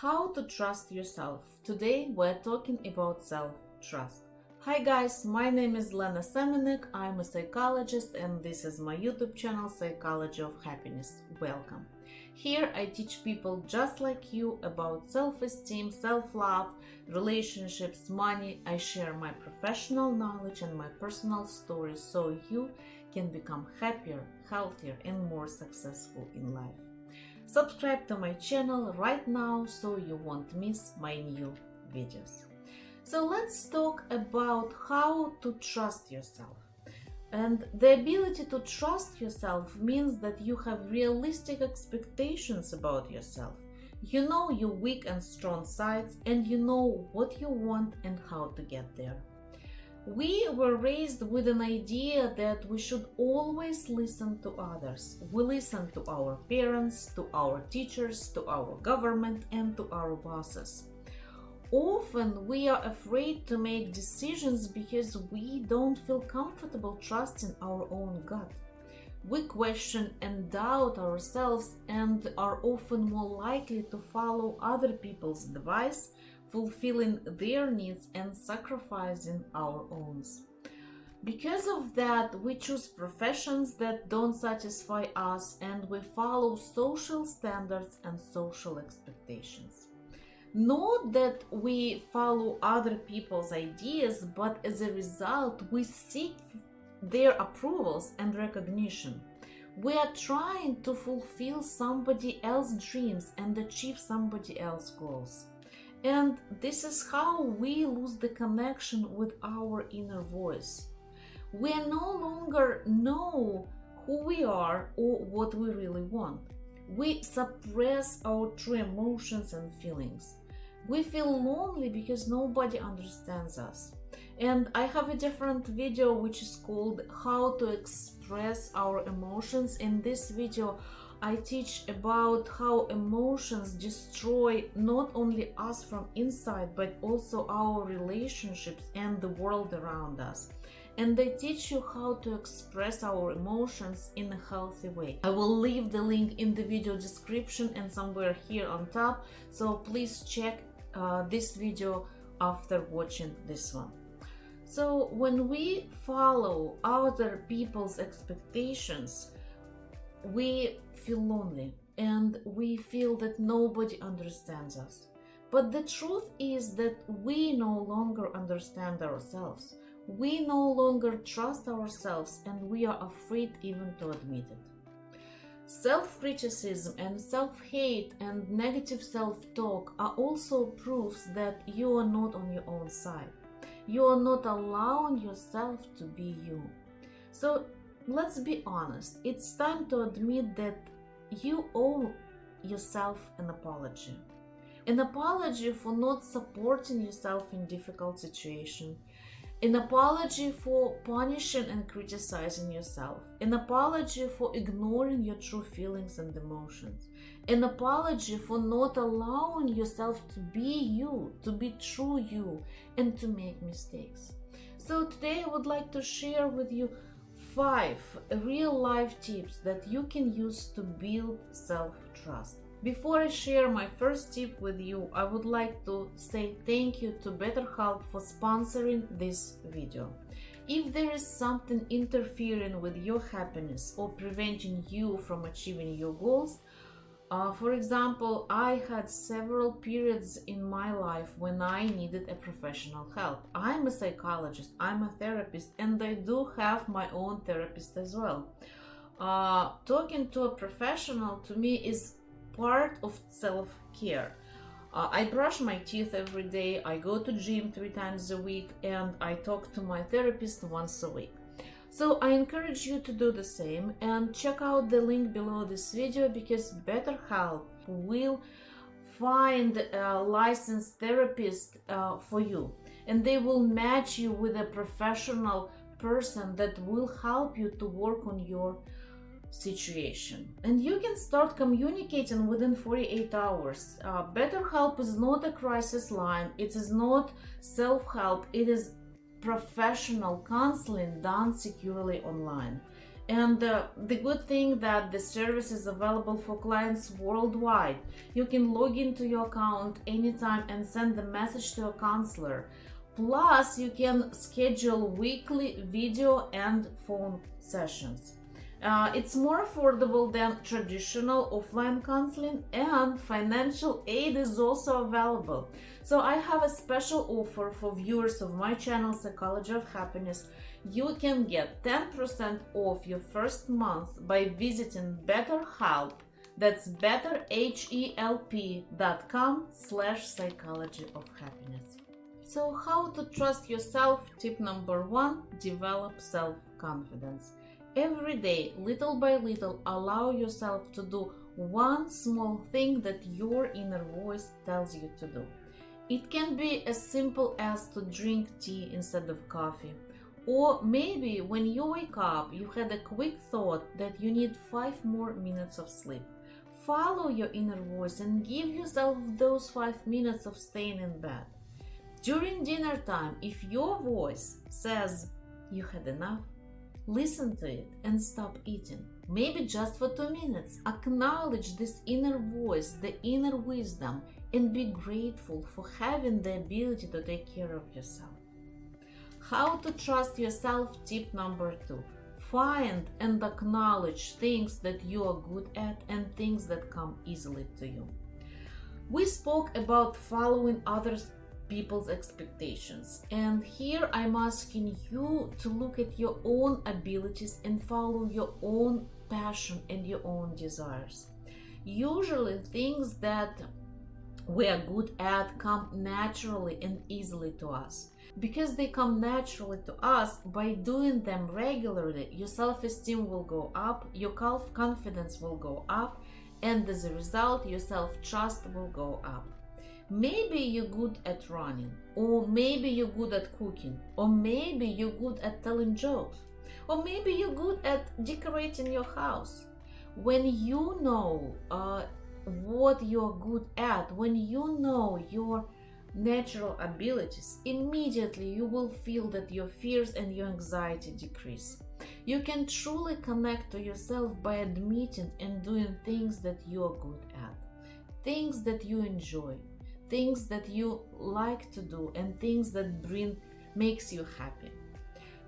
How to trust yourself. Today we're talking about self-trust. Hi guys, my name is Lena Semenek. I'm a psychologist and this is my YouTube channel Psychology of Happiness. Welcome. Here I teach people just like you about self-esteem, self-love, relationships, money. I share my professional knowledge and my personal stories so you can become happier, healthier and more successful in life. Subscribe to my channel right now so you won't miss my new videos. So let's talk about how to trust yourself. And the ability to trust yourself means that you have realistic expectations about yourself. You know your weak and strong sides and you know what you want and how to get there. We were raised with an idea that we should always listen to others. We listen to our parents, to our teachers, to our government, and to our bosses. Often we are afraid to make decisions because we don't feel comfortable trusting our own gut. We question and doubt ourselves and are often more likely to follow other people's advice fulfilling their needs and sacrificing our own. Because of that, we choose professions that don't satisfy us and we follow social standards and social expectations. Not that we follow other people's ideas, but as a result, we seek their approvals and recognition. We are trying to fulfill somebody else's dreams and achieve somebody else's goals. And this is how we lose the connection with our inner voice. We no longer know who we are or what we really want. We suppress our true emotions and feelings. We feel lonely because nobody understands us. And I have a different video which is called how to express our emotions. In this video, I teach about how emotions destroy not only us from inside, but also our relationships and the world around us. And they teach you how to express our emotions in a healthy way. I will leave the link in the video description and somewhere here on top. So please check uh, this video after watching this one. So when we follow other people's expectations, we feel lonely and we feel that nobody understands us. But the truth is that we no longer understand ourselves. We no longer trust ourselves and we are afraid even to admit it. Self-criticism and self-hate and negative self-talk are also proofs that you are not on your own side. You are not allowing yourself to be you. So let's be honest, it's time to admit that you owe yourself an apology. An apology for not supporting yourself in difficult situations. An apology for punishing and criticizing yourself. An apology for ignoring your true feelings and emotions. An apology for not allowing yourself to be you, to be true you, and to make mistakes. So today I would like to share with you five real life tips that you can use to build self-trust. Before I share my first tip with you, I would like to say thank you to BetterHelp for sponsoring this video. If there is something interfering with your happiness or preventing you from achieving your goals, uh, for example, I had several periods in my life when I needed a professional help. I'm a psychologist, I'm a therapist, and I do have my own therapist as well. Uh, talking to a professional to me is part of self-care. Uh, I brush my teeth every day, I go to gym three times a week, and I talk to my therapist once a week. So I encourage you to do the same and check out the link below this video because BetterHelp will find a licensed therapist uh, for you and they will match you with a professional person that will help you to work on your situation and you can start communicating within 48 hours uh, betterhelp is not a crisis line it is not self-help it is professional counseling done securely online. And uh, the good thing that the service is available for clients worldwide. You can log into your account anytime and send a message to a counselor. Plus, you can schedule weekly video and phone sessions. Uh, it's more affordable than traditional offline counseling and financial aid is also available. So I have a special offer for viewers of my channel Psychology of Happiness. You can get 10% off your first month by visiting BetterHelp. That's betterhelp.com slash psychology of happiness. So how to trust yourself? Tip number one, develop self-confidence. Every day, little by little, allow yourself to do one small thing that your inner voice tells you to do. It can be as simple as to drink tea instead of coffee. Or maybe when you wake up, you had a quick thought that you need five more minutes of sleep. Follow your inner voice and give yourself those five minutes of staying in bed. During dinner time, if your voice says you had enough, Listen to it and stop eating. Maybe just for two minutes. Acknowledge this inner voice, the inner wisdom, and be grateful for having the ability to take care of yourself. How to trust yourself? Tip number two. Find and acknowledge things that you are good at and things that come easily to you. We spoke about following others people's expectations. And here I'm asking you to look at your own abilities and follow your own passion and your own desires. Usually, things that we are good at come naturally and easily to us. Because they come naturally to us, by doing them regularly, your self esteem will go up, your self-confidence will go up, and as a result, your self trust will go up. Maybe you're good at running, or maybe you're good at cooking, or maybe you're good at telling jokes, or maybe you're good at decorating your house. When you know uh, what you're good at, when you know your natural abilities, immediately you will feel that your fears and your anxiety decrease. You can truly connect to yourself by admitting and doing things that you're good at, things that you enjoy, things that you like to do and things that bring makes you happy.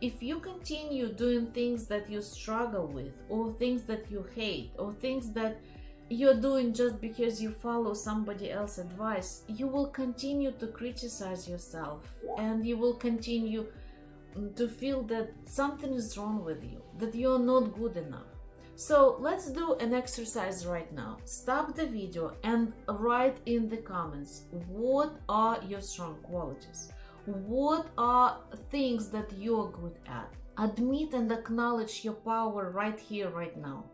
If you continue doing things that you struggle with or things that you hate or things that you're doing just because you follow somebody else's advice you will continue to criticize yourself and you will continue to feel that something is wrong with you that you're not good enough so let's do an exercise right now. Stop the video and write in the comments what are your strong qualities? What are things that you're good at? Admit and acknowledge your power right here, right now.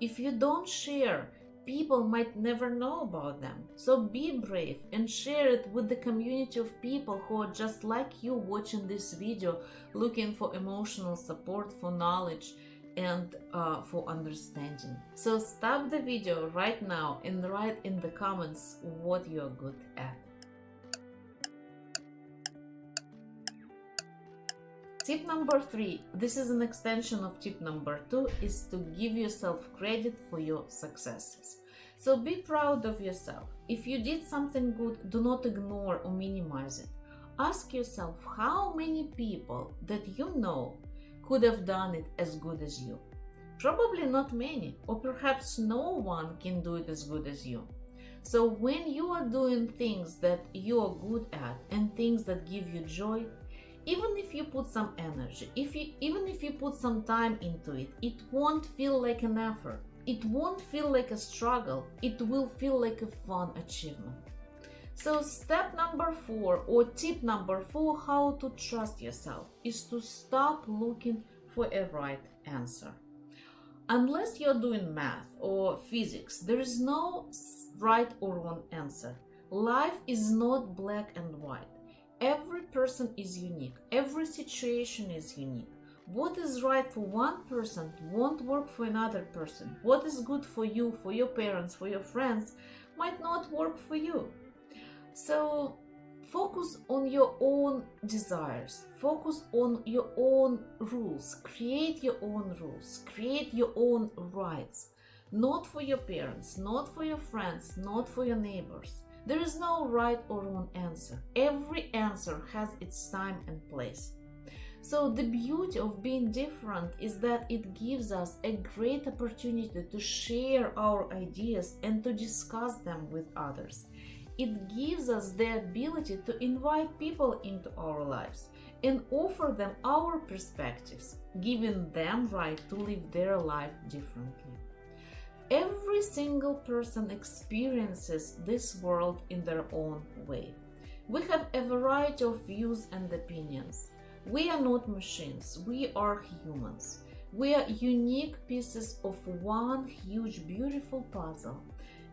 If you don't share, people might never know about them. So be brave and share it with the community of people who are just like you watching this video, looking for emotional support, for knowledge, and uh, for understanding. So stop the video right now and write in the comments what you're good at. Tip number three, this is an extension of tip number two, is to give yourself credit for your successes. So be proud of yourself. If you did something good, do not ignore or minimize it. Ask yourself how many people that you know could have done it as good as you? Probably not many, or perhaps no one can do it as good as you. So when you are doing things that you are good at and things that give you joy, even if you put some energy, if you even if you put some time into it, it won't feel like an effort. It won't feel like a struggle. It will feel like a fun achievement. So step number four or tip number four, how to trust yourself is to stop looking for a right answer. Unless you're doing math or physics, there is no right or wrong answer. Life is not black and white. Every person is unique. Every situation is unique. What is right for one person won't work for another person. What is good for you, for your parents, for your friends, might not work for you. So Focus on your own desires, focus on your own rules, create your own rules, create your own rights. Not for your parents, not for your friends, not for your neighbors. There is no right or wrong answer. Every answer has its time and place. So, the beauty of being different is that it gives us a great opportunity to share our ideas and to discuss them with others it gives us the ability to invite people into our lives and offer them our perspectives, giving them right to live their life differently. Every single person experiences this world in their own way. We have a variety of views and opinions. We are not machines, we are humans. We are unique pieces of one huge, beautiful puzzle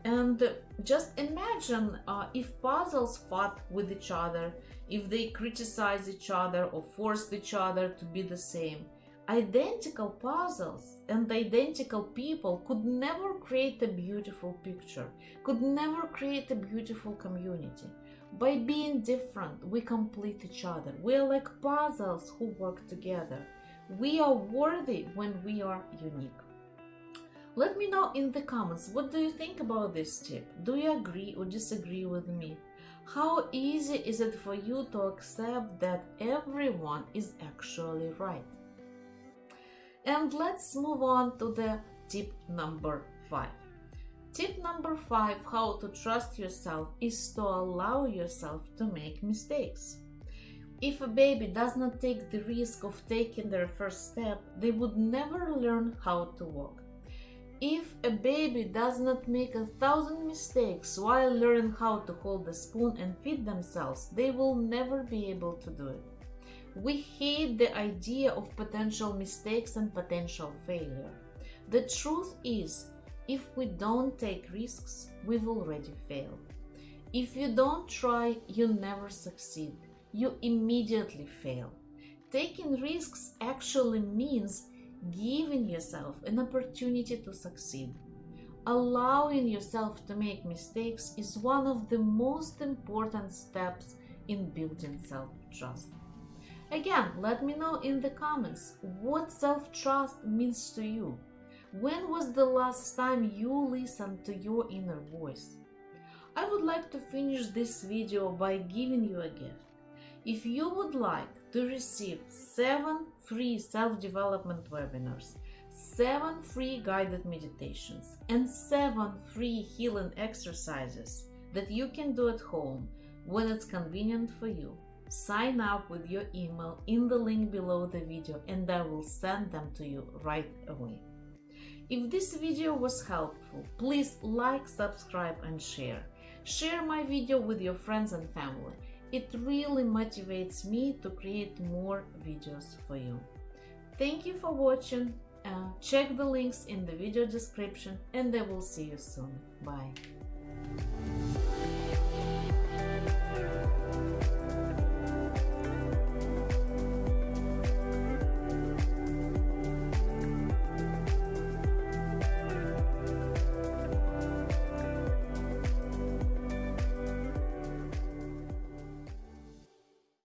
and just imagine uh, if puzzles fought with each other, if they criticize each other or forced each other to be the same. Identical puzzles and identical people could never create a beautiful picture, could never create a beautiful community. By being different, we complete each other. We are like puzzles who work together. We are worthy when we are unique. Let me know in the comments what do you think about this tip? Do you agree or disagree with me? How easy is it for you to accept that everyone is actually right? And let's move on to the tip number 5. Tip number 5 how to trust yourself is to allow yourself to make mistakes. If a baby does not take the risk of taking their first step, they would never learn how to walk. If a baby does not make a thousand mistakes while learning how to hold a spoon and feed themselves, they will never be able to do it. We hate the idea of potential mistakes and potential failure. The truth is, if we don't take risks, we've already failed. If you don't try, you never succeed. You immediately fail. Taking risks actually means giving yourself an opportunity to succeed. Allowing yourself to make mistakes is one of the most important steps in building self trust. Again, let me know in the comments what self trust means to you. When was the last time you listened to your inner voice? I would like to finish this video by giving you a gift. If you would like to receive 7 free self-development webinars, 7 free guided meditations, and 7 free healing exercises that you can do at home when it's convenient for you, sign up with your email in the link below the video and I will send them to you right away. If this video was helpful, please like, subscribe and share. Share my video with your friends and family it really motivates me to create more videos for you. Thank you for watching. Uh, check the links in the video description and I will see you soon. Bye.